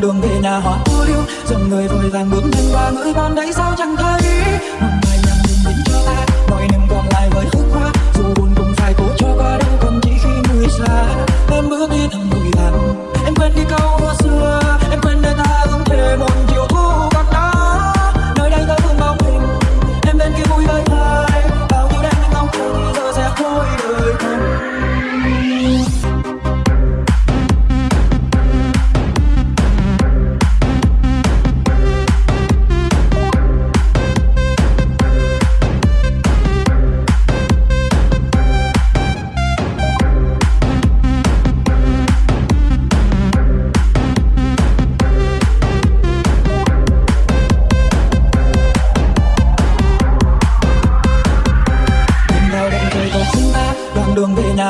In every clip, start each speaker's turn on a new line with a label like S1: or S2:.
S1: đường về nhà họ u liêu. Dòng người vội vàng bước nhanh qua ngửi bon đấy sao chẳng thấy. Một bài nhạc nhìn nhìn cho ta nỗi niềm còn lại với khúc hoa. Dù buồn cũng phải cố cho qua đâu còn chỉ khi người xa. Em bước đi thầm vội vàng em quên đi câu hoa xưa.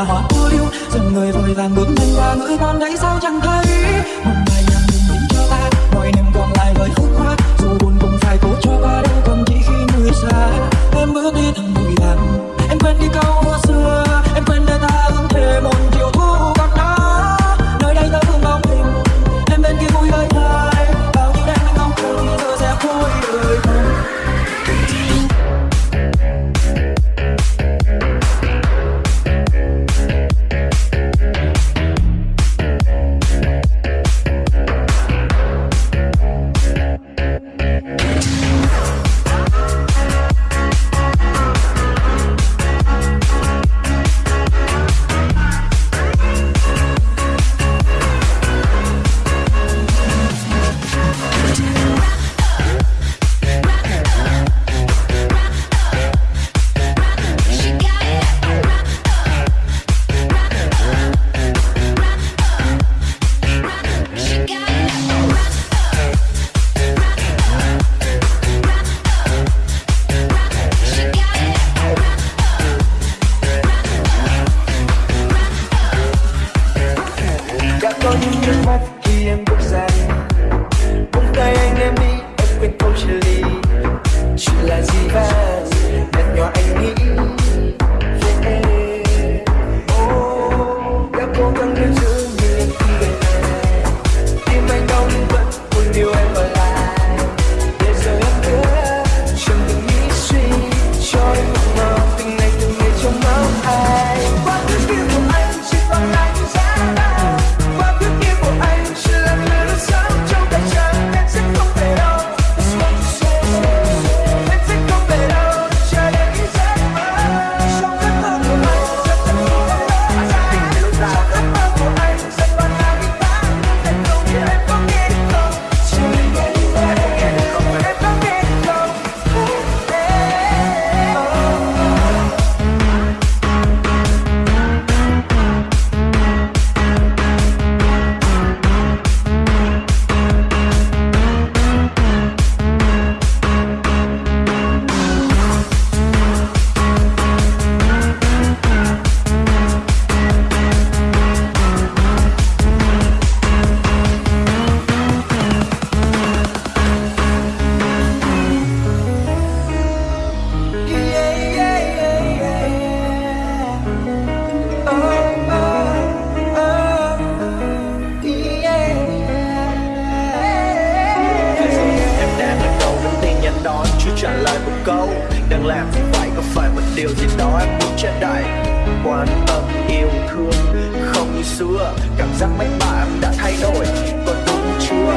S1: là hoa cô liêu dần người vội vàng bước nhanh qua, ngỡ con đấy sao chẳng thấy. Một bài nhạc đừng đến cho ta, mọi niềm còn lại với khúc hoa. Dù buồn cũng phải cố cho qua đâu còn chỉ khi người xa. Em bước đi thẳng bụi vàng em quên đi câu hoa xưa.
S2: đang làm thì phải có phải một điều gì đó em muốn che đại. Quan tâm, yêu thương, không như xưa. Cảm giác mách bảo em đã thay đổi, còn đúng chưa?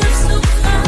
S3: you're so kind.